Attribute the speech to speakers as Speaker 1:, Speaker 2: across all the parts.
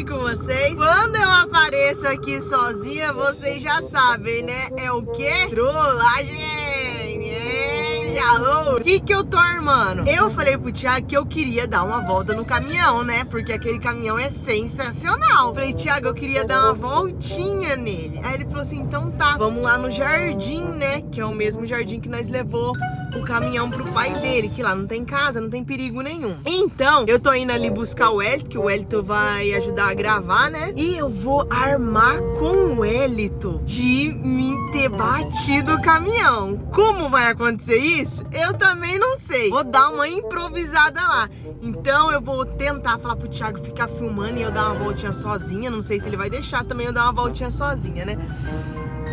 Speaker 1: bem com vocês? Quando eu apareço aqui sozinha, vocês já sabem, né? É o quê? Trollagem! É? O que que eu tô armando? Eu falei pro Thiago que eu queria dar uma volta no caminhão, né? Porque aquele caminhão é sensacional. Falei, Thiago, eu queria dar uma voltinha nele. Aí ele falou assim, então tá, vamos lá no jardim, né? Que é o mesmo jardim que nós levou o caminhão pro pai dele, que lá não tem casa, não tem perigo nenhum. Então, eu tô indo ali buscar o Elito, que o Elito vai ajudar a gravar, né? E eu vou armar com o Elito de me ter batido o caminhão. Como vai acontecer isso? Eu também não sei. Vou dar uma improvisada lá. Então eu vou tentar falar pro Thiago ficar filmando e eu dar uma voltinha sozinha. Não sei se ele vai deixar também eu dar uma voltinha sozinha, né?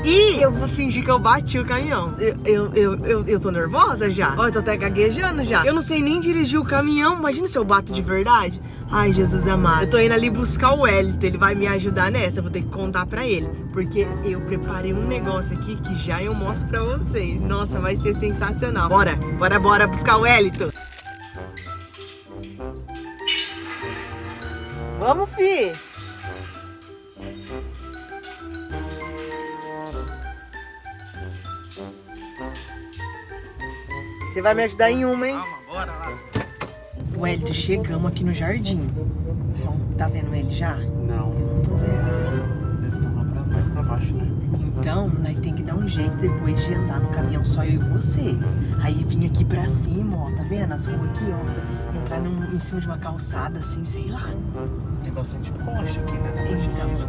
Speaker 1: E eu vou fingir que eu bati o caminhão. Eu, eu, eu, eu, eu tô nervosa já. Ó, eu tô até gaguejando já. Eu não sei nem dirigir o caminhão. Imagina se eu bato de verdade. Ai, Jesus amado. Eu tô indo ali buscar o Elito. Ele vai me ajudar nessa. Eu vou ter que contar pra ele. Porque eu preparei um negócio aqui que já eu mostro pra vocês. Nossa, vai ser sensacional. Bora, bora, bora buscar o Elito. Vamos, fi. Você vai me ajudar em uma, hein?
Speaker 2: Calma, bora lá.
Speaker 1: Wellington, chegamos aqui no jardim. Tá vendo ele já?
Speaker 2: Não,
Speaker 1: Eu não tô vendo.
Speaker 2: deve estar lá pra, mais pra baixo, né?
Speaker 1: Então, nós tem que dar um jeito depois de andar no caminhão só eu e você. Aí vim aqui pra cima, ó. Tá vendo as ruas aqui, ó? Entrar num- em cima de uma calçada assim, sei lá.
Speaker 2: Tem bastante poste aqui, né? Gente
Speaker 1: Então.
Speaker 2: poste.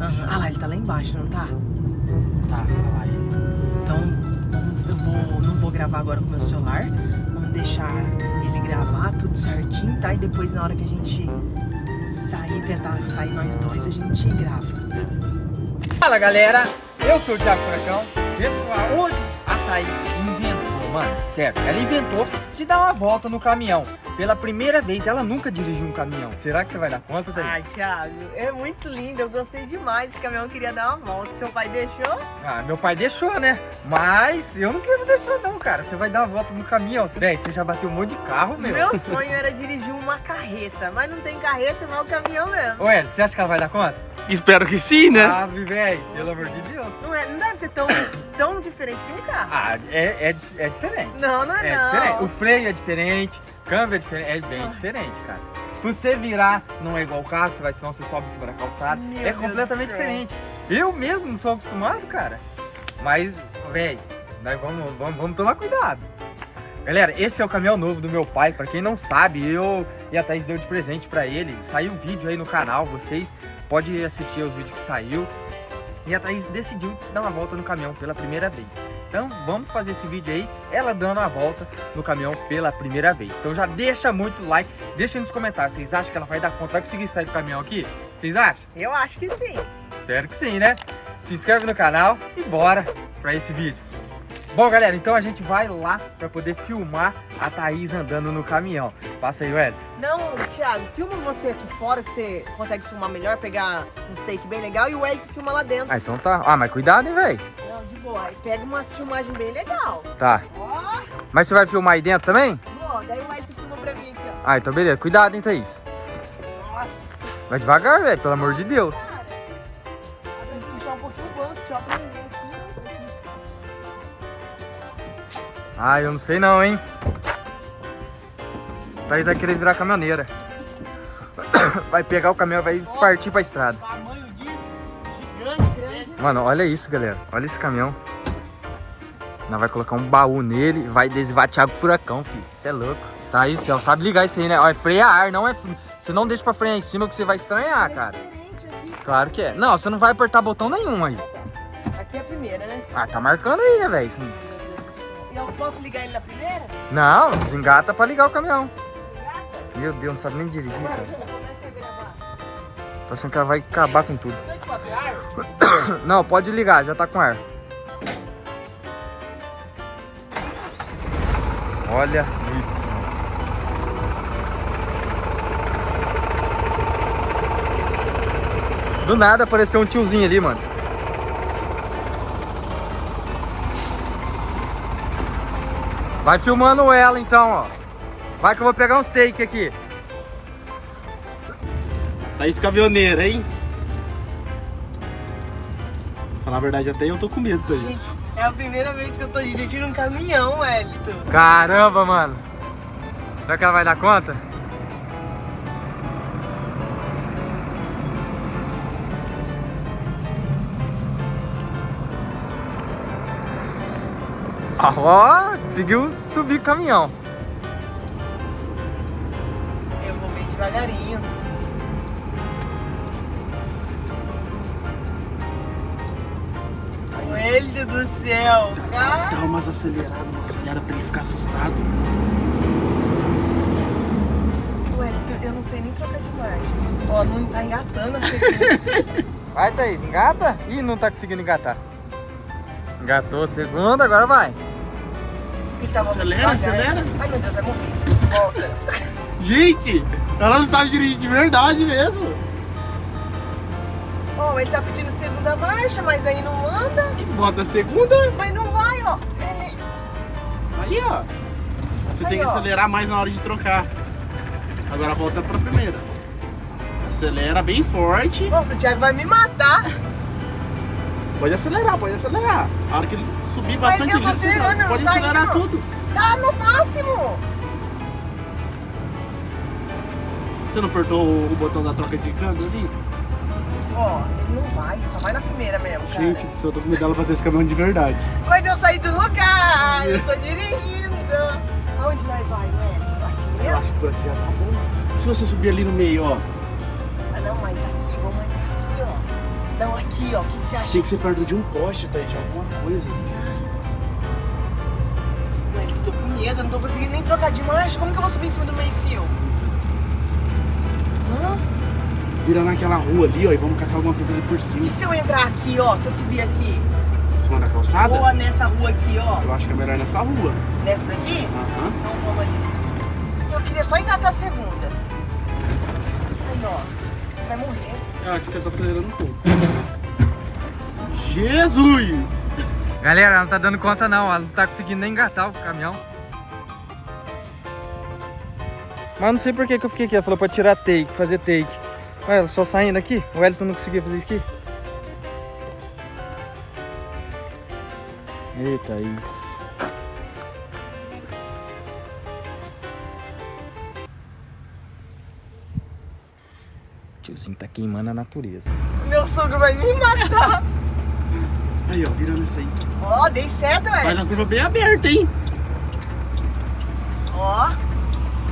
Speaker 1: Aham. Ah lá, ele tá lá embaixo, não tá?
Speaker 2: Tá, olha lá ele.
Speaker 1: Então, gravar agora com o meu celular. Vamos deixar ele gravar tudo certinho, tá? E depois, na hora que a gente sair, tentar sair nós dois, a gente grava.
Speaker 3: Fala galera, eu sou o Thiago Furacão. Pessoal, hoje a Thaís mano, sério, ela inventou de dar uma volta no caminhão. Pela primeira vez, ela nunca dirigiu um caminhão. Será que você vai dar conta, Thaís?
Speaker 1: Ai, Thiago, é muito lindo. Eu gostei demais. Esse caminhão queria dar uma volta. Seu pai deixou?
Speaker 3: Ah, meu pai deixou, né? Mas eu não quero deixar não, cara. Você vai dar uma volta no caminhão. Véi, você já bateu um monte de carro, meu.
Speaker 1: Meu sonho era dirigir uma carreta, mas não tem carreta, vai o caminhão mesmo.
Speaker 3: Ué, você acha que ela vai dar conta?
Speaker 2: Espero que sim, né?
Speaker 3: Ah, velho, pelo amor de Deus.
Speaker 1: Não, é, não deve ser tão, tão diferente de um carro.
Speaker 3: Ah, é, é, é diferente.
Speaker 1: Não, não é,
Speaker 3: É
Speaker 1: não.
Speaker 3: diferente. O freio é diferente, câmbio é diferente, é bem
Speaker 1: Ah.
Speaker 3: diferente, cara. Se você virar, não é igual o carro, você vai, senão você sobe cima da calçada.
Speaker 1: Meu
Speaker 3: é
Speaker 1: Deus
Speaker 3: completamente diferente. Eu mesmo não sou acostumado, cara. Mas, velho, nós vamos, vamos, vamos tomar cuidado. Galera, esse é o caminhão novo do meu pai. Pra quem não sabe, eu e a Thaís deu de presente pra ele. Saiu vídeo aí no canal, vocês podem assistir os vídeos que saiu. E a Thaís decidiu dar uma volta no caminhão pela primeira vez. Então vamos fazer esse vídeo aí, ela dando uma volta no caminhão pela primeira vez. Então já deixa muito like, deixa aí nos comentários. Vocês acham que ela vai dar conta? Vai conseguir sair do caminhão aqui? Vocês acham?
Speaker 1: Eu acho que sim.
Speaker 3: Espero que sim, né? Se inscreve no canal e bora pra esse vídeo. Bom, galera, então a gente vai lá pra poder filmar a Thaís andando no caminhão. Passa aí, Wellington.
Speaker 1: Não, Thiago, filma você aqui fora que você consegue filmar melhor, pegar um steak bem legal e o Elton filma lá dentro.
Speaker 3: Ah, então tá. Ah, mas cuidado, hein, velho.
Speaker 1: Não, de boa. Aí pega umas filmagens bem legal.
Speaker 3: Tá.
Speaker 1: Ó,
Speaker 3: Mas você vai filmar aí dentro também?
Speaker 1: ó, daí o Elton filma pra mim aqui, ó.
Speaker 3: Ah, então beleza. Cuidado, hein, Thaís.
Speaker 1: Nossa,
Speaker 3: Vai devagar, velho, pelo amor de Deus.
Speaker 1: cara. Tem que puxar um pouquinho o banco, deixa eu aprender aqui.
Speaker 3: Ah, eu não sei não, hein. Thaís vai querer virar caminhoneira. Vai pegar o caminhão e vai partir pra estrada.
Speaker 1: Tamanho disso, gigante, grande.
Speaker 3: Mano, olha isso, galera. Olha esse caminhão. Nós vai colocar um baú nele e vai adesivar Thiago Furacão, filho. Você é louco. Tá aí, Céu. Sabe ligar isso aí, né? Ó, é freio a ar, não é... Você não deixa pra frear em cima que você vai estranhar, cara.
Speaker 1: É aqui.
Speaker 3: Claro que é. Não, você não vai apertar botão nenhum aí.
Speaker 1: Aqui é a primeira, né?
Speaker 3: Ah, tá marcando aí, né, velho?
Speaker 1: Eu posso ligar ele na primeira?
Speaker 3: Não, desengata pra ligar o caminhão.
Speaker 1: Desengata?
Speaker 3: Meu Deus, não sabe nem dirigir, cara. Tô achando que ela vai acabar com tudo.
Speaker 1: Tem que fazer ar?
Speaker 3: Não, pode ligar, já tá com ar. Olha isso. Do nada apareceu um tiozinho ali, mano. Vai filmando ela então, ó. Vai que eu vou pegar uns take aqui.
Speaker 2: Thaís caminhoneira, hein? Falar a verdade, até eu tô com medo, Thaís.
Speaker 1: Gente, é a primeira vez que eu tô dirigindo um caminhão, Wellington.
Speaker 3: Caramba, mano. Será que ela vai dar conta? Ó, conseguiu subir o caminhão.
Speaker 1: Eu vou bem devagarinho. Wellington do céu, cara.
Speaker 2: Dá umas aceleradas, umas olhadas pra ele ficar assustado.
Speaker 1: Wellington, eu não sei nem trocar de marcha. Ó, não tá engatando a segunda.
Speaker 3: Vai, Thaís, engata. Ih, não tá conseguindo engatar. Engatou a segunda, agora vai.
Speaker 1: Tava
Speaker 2: Acelera,
Speaker 1: devagar.
Speaker 2: acelera.
Speaker 1: Ai, meu Deus, vai morrer. Volta.
Speaker 2: Gente, ela não sabe dirigir de verdade mesmo.
Speaker 1: Ó, ele tá pedindo segunda marcha, mas aí não anda.
Speaker 2: Bota a segunda,
Speaker 1: Mas não vai, ó. Ele...
Speaker 2: aí ó. Você
Speaker 1: Aí,
Speaker 2: tem que
Speaker 1: ó.
Speaker 2: acelerar mais na hora de trocar. Agora volta pra primeira. Acelera bem forte.
Speaker 1: Nossa, o Thiago vai me matar.
Speaker 2: Pode acelerar, pode acelerar. A hora que ele subir bastante
Speaker 1: eu
Speaker 2: você
Speaker 1: acelerando,
Speaker 2: pode
Speaker 1: tá indo.
Speaker 2: tudo.
Speaker 1: Tá no máximo.
Speaker 2: Você não apertou o botão da troca de câmbio ali?
Speaker 1: Ó, ele não vai, só vai na primeira mesmo, cara.
Speaker 2: Gente, do céu, eu tô com medo dela bater esse caminhão de verdade.
Speaker 1: Mas eu saí do lugar, eu tô dirigindo. Aonde nós vai, ué? Aqui
Speaker 2: Eu
Speaker 1: mesmo?
Speaker 2: acho que por aqui já tá bom. Se você subir ali no meio, ó.
Speaker 1: Ah, não, mas aqui, vamos aqui, ó. Não, aqui, ó, o que, que você acha?
Speaker 2: Tinha que ser perto de um poste, tá? De alguma coisa.
Speaker 1: Ué, com medo, não tô conseguindo nem trocar de marcha. Como que eu vou subir em cima do meio-fio? Hã?
Speaker 2: Vira naquela rua ali, ó, e vamos caçar alguma coisa ali por
Speaker 1: E
Speaker 2: cima.
Speaker 1: se eu entrar aqui, ó? Se eu subir aqui?
Speaker 2: Em cima da calçada?
Speaker 1: Ou nessa rua aqui, ó?
Speaker 2: Eu acho que é melhor nessa rua.
Speaker 1: Nessa daqui?
Speaker 2: Aham.
Speaker 1: Então vamos ali. Eu queria só engatar a segunda. Aí, ó. Vai morrer.
Speaker 2: Eu acho que você tá acelerando um pouco. Jesus!
Speaker 3: Galera, ela não tá dando conta não, ela não tá conseguindo nem engatar o caminhão. Mas não sei por que que eu fiquei aqui, ela falou pra tirar take, fazer take. Olha, ela só saindo aqui, o Wellington não conseguia fazer isso aqui. Eita, isso. Tiozinho tá queimando a natureza.
Speaker 1: Meu sogro vai me matar.
Speaker 2: Aí, ó, virando isso aí.
Speaker 1: Ó, dei certo,
Speaker 2: Faz
Speaker 1: velho.
Speaker 2: uma curva bem aberta, hein?
Speaker 1: Ó.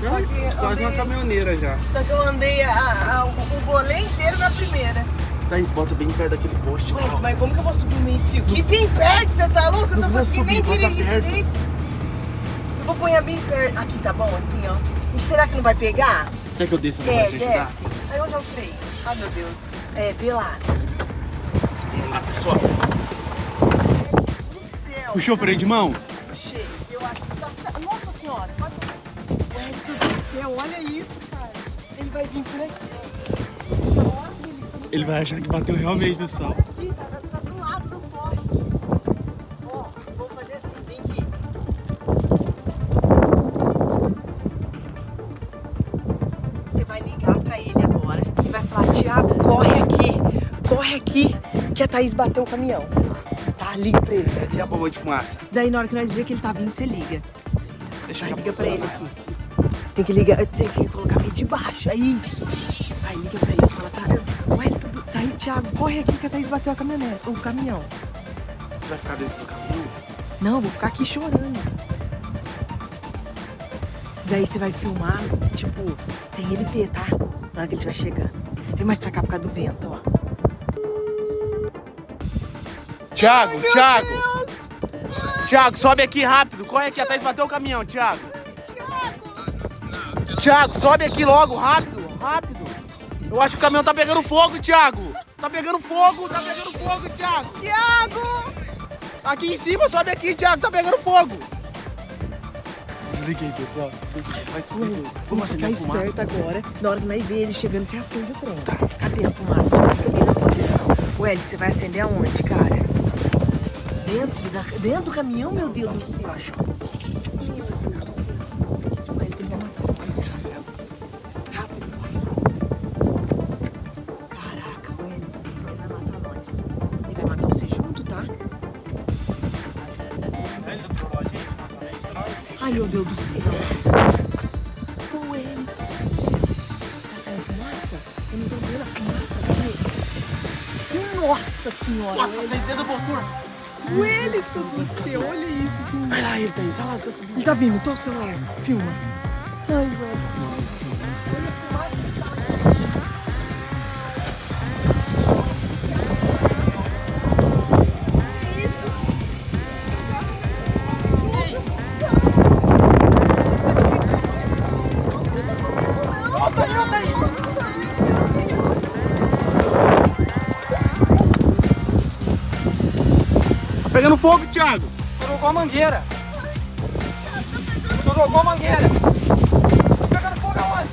Speaker 1: Só que
Speaker 2: Quase uma
Speaker 1: andei,
Speaker 2: caminhoneira já.
Speaker 1: só que eu andei a- a- o, o inteiro na primeira.
Speaker 2: Daí, bota bem perto daquele poste.
Speaker 1: Ué,
Speaker 2: ó.
Speaker 1: mas como que eu vou subir o meio fio? Que bem perto, você tá louco? Eu
Speaker 2: Não
Speaker 1: tô conseguindo nem dirigir direito. Eu vou pôr bem perto. Aqui, tá bom? Assim, ó. E será que não vai pegar?
Speaker 2: Quer que eu desça pra
Speaker 1: É, desce. Aí onde é o freio? Ai, meu Deus. É, vê lá.
Speaker 2: Lá, pessoal. Puxou o freio de mão?
Speaker 1: Puxei. Eu acho que tá. Nossa senhora. Quase... Ué, do céu. Olha isso, cara. Ele vai vir por aqui. Ele
Speaker 2: vai achar que bateu realmente, pessoal.
Speaker 1: aqui, tá, tá, tá do lado do poste. Ó, vou fazer assim, vem aqui. Você vai ligar pra ele agora e vai falar, Thiago, corre aqui, corre aqui, que a Thaís bateu o caminhão. Tá, liga pra ele.
Speaker 2: E a bomba de fumaça?
Speaker 1: Daí na hora que nós ver que ele tá vindo, você liga.
Speaker 2: Deixa eu
Speaker 1: liga pra ele aqui. Tem que ligar, tem que colocar meio de baixo, é isso. Aí liga pra ele, fala, tá, ué, tudo, tá aí, Thiago, corre aqui que a Thaís bateu a caminhonete, o caminhão.
Speaker 2: Você vai ficar dentro do caminhão?
Speaker 1: Não, eu vou ficar aqui chorando. Daí você vai filmar, tipo, sem ele ver, tá? Na hora que ele estiver chegando. Vem mais pra cá por causa do vento, ó.
Speaker 2: Thiago, Thiago! Thiago, sobe aqui rápido. Corre aqui, a Thaís bateu o caminhão, Thiago. Thiago, sobe aqui logo, rápido, rápido. Eu acho que o caminhão tá pegando fogo, Thiago. Tá pegando fogo, tá pegando fogo, Thiago.
Speaker 1: Thiago!
Speaker 2: Aqui em cima, sobe aqui, Thiago, tá pegando fogo. Desliguei, pessoal. Vai subir.
Speaker 1: Vamos ficar
Speaker 2: acender a fumaça.
Speaker 1: esperto agora. Na hora que nós ver ele chegando, você acende o trem. Cadê a fumaça? Posição. Ué, você vai acender aonde, cara? Dentro, da, dentro do caminhão, meu Deus do céu. Quem assim, vai ficar do céu? Ele tem que matar o pai, já
Speaker 2: sabe.
Speaker 1: Rápido, pai. Caraca, o ele disse que vai matar nós. Ele vai matar você junto, tá? Ai, meu Deus do céu. O ele tá saindo fumaça? Eu não tô vendo a fumaça. Nossa senhora!
Speaker 2: Nossa, você entendeu, doutor?
Speaker 1: O Ellison do céu, olha isso, gente.
Speaker 2: Vai lá, ele tá aí, sai lá que eu subi.
Speaker 1: Ele tá vindo, tô o celular, filma. Ai, velho.
Speaker 2: Fogo, Thiago.
Speaker 3: Tu jogou a mangueira. Tu jogou a mangueira. Tá pegando fogo aonde?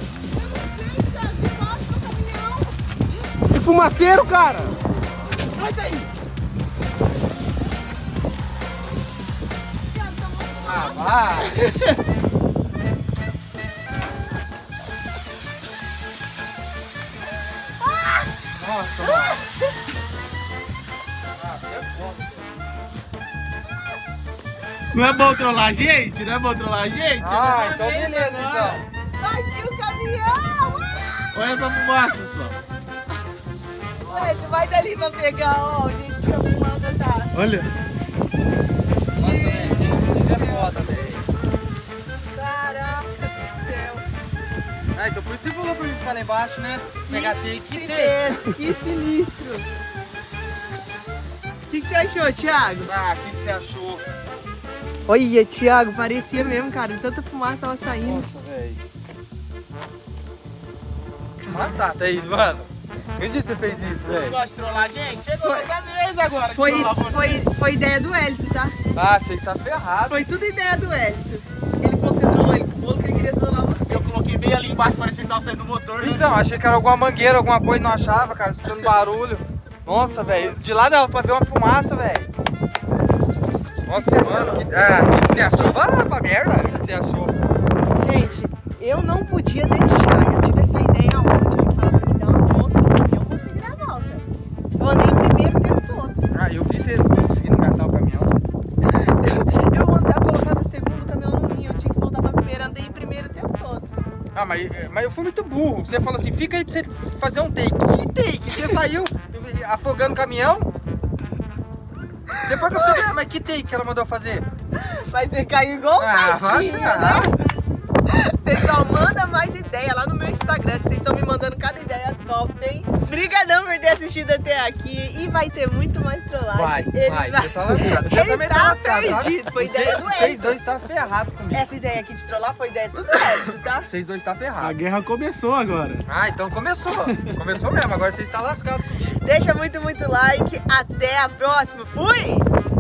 Speaker 2: Que fumaceiro, cara.
Speaker 3: Sai daí. Ah, vai.
Speaker 2: Não é bom trollar a gente? Não é bom trollar a gente?
Speaker 3: Ah,
Speaker 2: Eu
Speaker 3: então beleza,
Speaker 2: isso agora.
Speaker 3: então.
Speaker 1: Partiu o caminhão!
Speaker 2: Olha essa fumaça, pessoal.
Speaker 1: Ué, tu vai dali pra pegar, ó, o jeito que a fumaça tá.
Speaker 2: Olha.
Speaker 3: Nossa, velho, você é foda, velho.
Speaker 1: Caraca do céu.
Speaker 3: Ah, então por isso você falou pra mim ficar lá embaixo, né? Pegar take
Speaker 1: que
Speaker 3: e
Speaker 1: sinistro, que sinistro. O que, que você achou, Thiago?
Speaker 3: Ah, o que, que você achou?
Speaker 1: Olha, Thiago, parecia mesmo, cara. Tanta fumaça tava saindo.
Speaker 3: Nossa, velho. Matar, Thaís, mano. Acredita que você fez isso,
Speaker 2: Você não
Speaker 3: velho?
Speaker 2: gosta de trollar a gente? Chegou a vez agora.
Speaker 1: Foi,
Speaker 2: você.
Speaker 1: foi, foi ideia do Hélito, tá?
Speaker 3: Ah, você está ferrado.
Speaker 1: Foi tudo ideia do Hélito. Ele falou que você trollou ele com o bolo, que ele queria trollar você.
Speaker 2: Eu coloquei bem ali embaixo, parecia que tava saindo do motor, né?
Speaker 3: Então, achei que era alguma mangueira, alguma coisa, não achava, cara, escutando barulho. Nossa, velho, de lá dava pra ver uma fumaça, velho. Nossa, mano, que, ah, que, que você achou? Vai lá pra merda, o que você achou?
Speaker 1: Gente, eu não podia deixar. Eu tive essa ideia ontem. Eu falei pra dar uma volta caminhão, consegui dar a volta. Eu andei em primeiro o tempo todo.
Speaker 3: Ah, eu vi você conseguindo engatar o caminhão.
Speaker 1: Eu andava, colocava o segundo caminhão no minho. Eu tinha que voltar pra primeiro. Andei em primeiro o tempo todo.
Speaker 3: Ah, mas, mas eu fui muito burro. Você falou assim, fica aí pra você fazer um take. Que take? Você saiu afogando o caminhão? Depois que eu fiquei, ah, mas que take que ela mandou fazer?
Speaker 1: Mas você caiu igual um
Speaker 3: Ah, se
Speaker 1: né?
Speaker 3: ferrar.
Speaker 1: Pessoal, manda mais ideia lá no meu Instagram, que vocês estão me mandando cada ideia top, hein? Obrigadão por ter assistido até aqui. E vai ter muito mais trollagem.
Speaker 3: Vai,
Speaker 1: Ele
Speaker 3: vai, você tá lascado. Você
Speaker 1: Ele
Speaker 3: também
Speaker 1: tá
Speaker 3: tá lascado, tá?
Speaker 1: perdido, foi
Speaker 3: Você-
Speaker 1: ideia do
Speaker 3: Vocês dois tá ferrados comigo.
Speaker 1: Essa ideia aqui de trollar foi ideia do Hélito, tá?
Speaker 3: Vocês dois tá
Speaker 2: A
Speaker 3: ferrados.
Speaker 2: guerra começou agora.
Speaker 3: Ah, então começou. Começou mesmo, agora vocês tá lascados comigo.
Speaker 1: Deixa muito, muito like. Até a próxima. Fui!